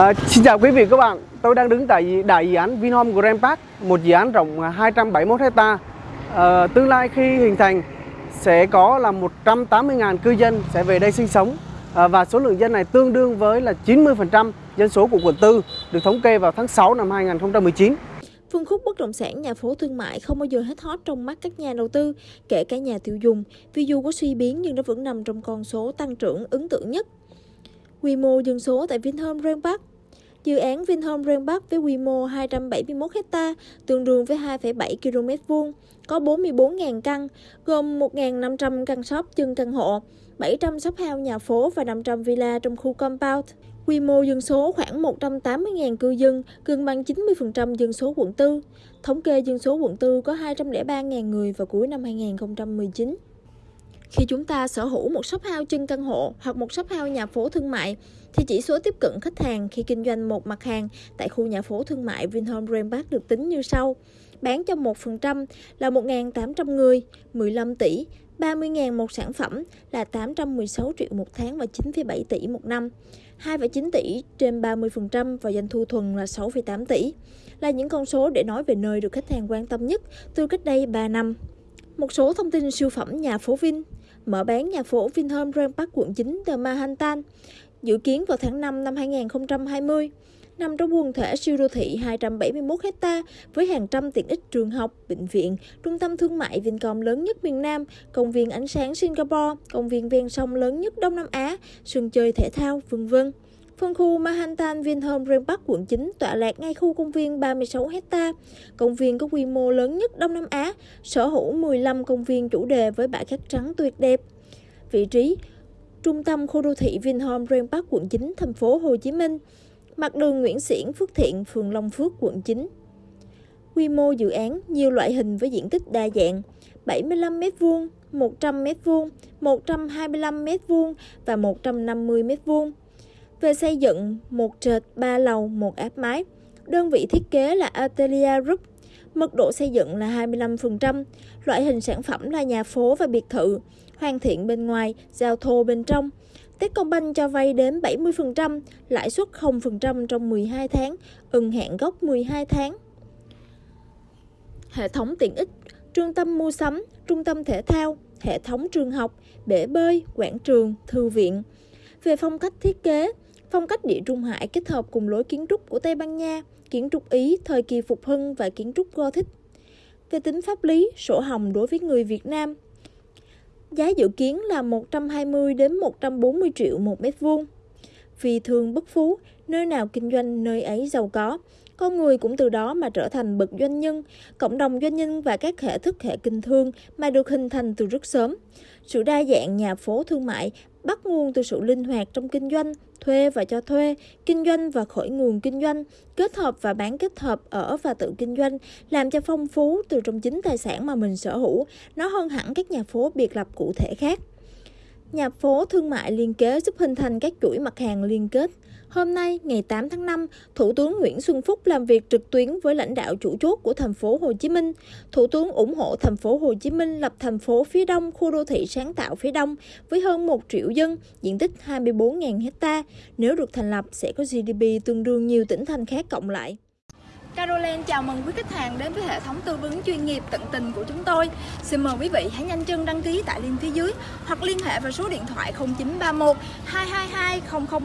À, xin chào quý vị các bạn, tôi đang đứng tại đại dự án Vinhome Grand Park, một dự án rộng à, 271 hecta. À, tương lai khi hình thành sẽ có là 180.000 cư dân sẽ về đây sinh sống à, và số lượng dân này tương đương với là 90% dân số của quận 4 được thống kê vào tháng 6 năm 2019. Phân khúc bất động sản nhà phố thương mại không bao giờ hết hot trong mắt các nhà đầu tư, kể cả nhà tiêu dùng, vì dù có suy biến nhưng nó vẫn nằm trong con số tăng trưởng ấn tượng nhất. Quy mô dân số tại Vinhome Grand Park Dự án Vinhome Grand Park với quy mô 271 ha, tương đương với 2,7 km vuông, có 44.000 căn, gồm 1.500 căn shop chân căn hộ, 700 shop house nhà phố và 500 villa trong khu compound. Quy mô dân số khoảng 180.000 cư dân, gần bằng 90% dân số quận 4. Thống kê dân số quận 4 có 203.000 người vào cuối năm 2019. Khi chúng ta sở hữu một shop house chân căn hộ hoặc một shop house nhà phố thương mại, thì chỉ số tiếp cận khách hàng khi kinh doanh một mặt hàng tại khu nhà phố thương mại Vinhome Grand Park được tính như sau. Bán cho 1% là 1.800 người, 15 tỷ, 30.000 một sản phẩm là 816 triệu một tháng và 9,7 tỷ một năm. 2,9 tỷ trên 30% và doanh thu thuần là 6,8 tỷ. Là những con số để nói về nơi được khách hàng quan tâm nhất từ cách đây 3 năm. Một số thông tin siêu phẩm nhà phố Vin Mở bán nhà phố Vinhome Grand Park quận 9 The Manhattan Dự kiến vào tháng 5 năm 2020 nằm trong quần thể siêu đô thị 271 hecta với hàng trăm tiện ích trường học, bệnh viện, trung tâm thương mại Vincom lớn nhất miền Nam, công viên ánh sáng Singapore, công viên ven sông lớn nhất Đông Nam Á, sân chơi thể thao, vân vân. Phân khu Manhattan Vinhome Grand Park quận 9 tọa lạc ngay khu công viên 36 hecta. Công viên có quy mô lớn nhất Đông Nam Á, sở hữu 15 công viên chủ đề với bãi cát trắng tuyệt đẹp. Vị trí trung tâm khu đô thị Vinhome Grand Park quận 9, thành phố Hồ Chí Minh, mặt đường Nguyễn Xiển, Phước Thiện, phường Long Phước, quận 9. Quy mô dự án nhiều loại hình với diện tích đa dạng, 75 m2, 100 m2, 125 m2 và 150 m2. Về xây dựng, một trệt, ba lầu, một áp mái. Đơn vị thiết kế là Atelier Group. Mật độ xây dựng là 25%. Loại hình sản phẩm là nhà phố và biệt thự. Hoàn thiện bên ngoài, giao thô bên trong. Techcombank cho vay đến 70%, lãi suất 0% trong 12 tháng, ưng hạn gốc 12 tháng. Hệ thống tiện ích, trung tâm mua sắm, trung tâm thể thao, hệ thống trường học, bể bơi, quảng trường, thư viện. Về phong cách thiết kế, phong cách địa trung hải kết hợp cùng lối kiến trúc của Tây Ban Nha, kiến trúc Ý thời kỳ phục hưng và kiến trúc Gothic. Về tính pháp lý, sổ hồng đối với người Việt Nam Giá dự kiến là 120 đến 140 triệu một mét vuông. Vì thường bất phú, nơi nào kinh doanh nơi ấy giàu có. Con người cũng từ đó mà trở thành bậc doanh nhân, cộng đồng doanh nhân và các hệ thức hệ kinh thương mà được hình thành từ rất sớm. Sự đa dạng nhà phố thương mại bắt nguồn từ sự linh hoạt trong kinh doanh, thuê và cho thuê, kinh doanh và khởi nguồn kinh doanh, kết hợp và bán kết hợp ở và tự kinh doanh, làm cho phong phú từ trong chính tài sản mà mình sở hữu, nó hơn hẳn các nhà phố biệt lập cụ thể khác. Nhà phố thương mại liên kế giúp hình thành các chuỗi mặt hàng liên kết. Hôm nay, ngày 8 tháng 5, Thủ tướng Nguyễn Xuân Phúc làm việc trực tuyến với lãnh đạo chủ chốt của thành phố Hồ Chí Minh. Thủ tướng ủng hộ thành phố Hồ Chí Minh lập thành phố phía Đông, khu đô thị sáng tạo phía Đông với hơn 1 triệu dân, diện tích 24.000 hecta. Nếu được thành lập sẽ có GDP tương đương nhiều tỉnh thành khác cộng lại. Caroline chào mừng quý khách hàng đến với hệ thống tư vấn chuyên nghiệp tận tình của chúng tôi. Xin mời quý vị hãy nhanh chân đăng ký tại link phía dưới hoặc liên hệ vào số điện thoại 0931 222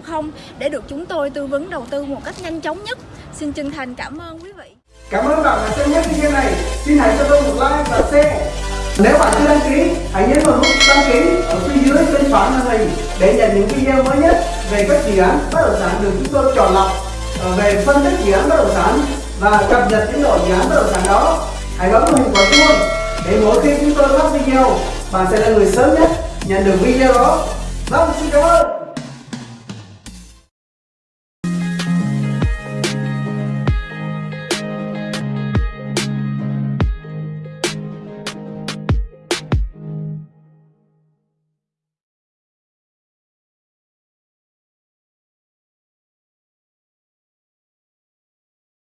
000 để được chúng tôi tư vấn đầu tư một cách nhanh chóng nhất. Xin chân thành cảm ơn quý vị. Cảm ơn bạn đã xem hết video này. Xin hãy cho tôi một like và share. Nếu bạn chưa đăng ký, hãy nhấn vào nút đăng ký ở phía dưới bên phải màn hình để nhận những video mới nhất về các dự án bất động sản được chúng tôi chọn lọc ờ, về phân tích dự án bất động sản và cập nhật tiến độ dự án bất động sản đó. Hãy bấm hình quả chuông để mỗi khi chúng tôi phát video, bạn sẽ là người sớm nhất nhận được video đó. Vâng xin cảm ơn.